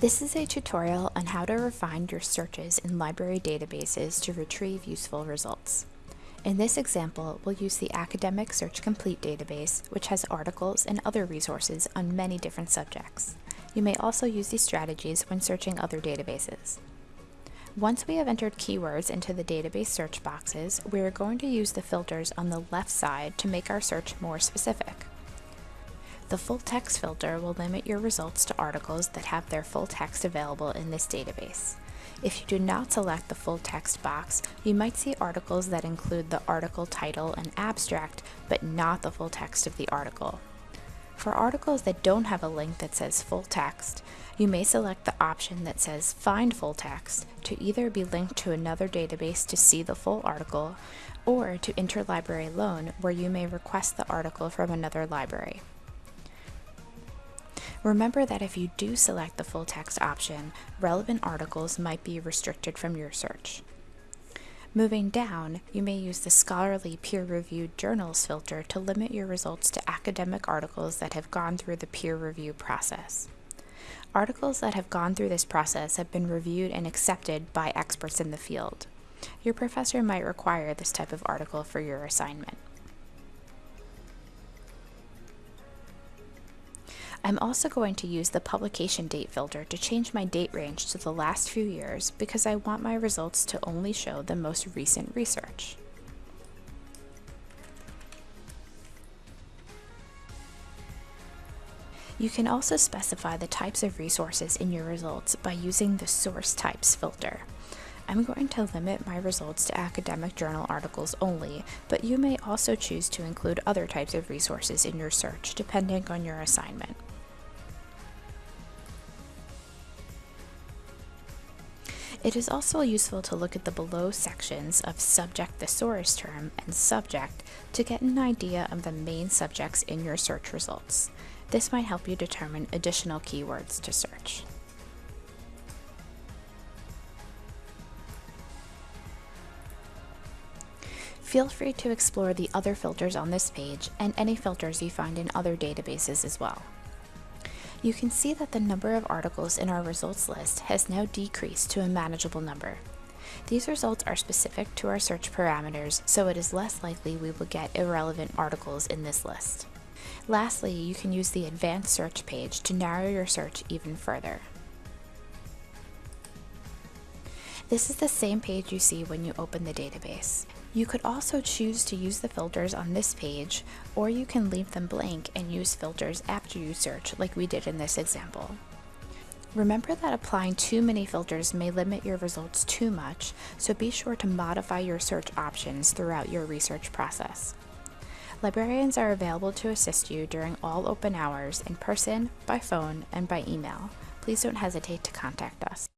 This is a tutorial on how to refine your searches in library databases to retrieve useful results. In this example, we'll use the Academic Search Complete database, which has articles and other resources on many different subjects. You may also use these strategies when searching other databases. Once we have entered keywords into the database search boxes, we are going to use the filters on the left side to make our search more specific. The full text filter will limit your results to articles that have their full text available in this database. If you do not select the full text box, you might see articles that include the article title and abstract, but not the full text of the article. For articles that don't have a link that says full text, you may select the option that says Find Full Text to either be linked to another database to see the full article, or to Interlibrary Loan where you may request the article from another library. Remember that if you do select the full text option, relevant articles might be restricted from your search. Moving down, you may use the scholarly peer-reviewed journals filter to limit your results to academic articles that have gone through the peer review process. Articles that have gone through this process have been reviewed and accepted by experts in the field. Your professor might require this type of article for your assignment. I'm also going to use the publication date filter to change my date range to the last few years because I want my results to only show the most recent research. You can also specify the types of resources in your results by using the Source Types filter. I'm going to limit my results to academic journal articles only, but you may also choose to include other types of resources in your search depending on your assignment. It is also useful to look at the below sections of subject thesaurus term and subject to get an idea of the main subjects in your search results. This might help you determine additional keywords to search. Feel free to explore the other filters on this page and any filters you find in other databases as well you can see that the number of articles in our results list has now decreased to a manageable number. These results are specific to our search parameters, so it is less likely we will get irrelevant articles in this list. Lastly, you can use the Advanced Search page to narrow your search even further. This is the same page you see when you open the database. You could also choose to use the filters on this page, or you can leave them blank and use filters after you search like we did in this example. Remember that applying too many filters may limit your results too much, so be sure to modify your search options throughout your research process. Librarians are available to assist you during all open hours in person, by phone, and by email. Please don't hesitate to contact us.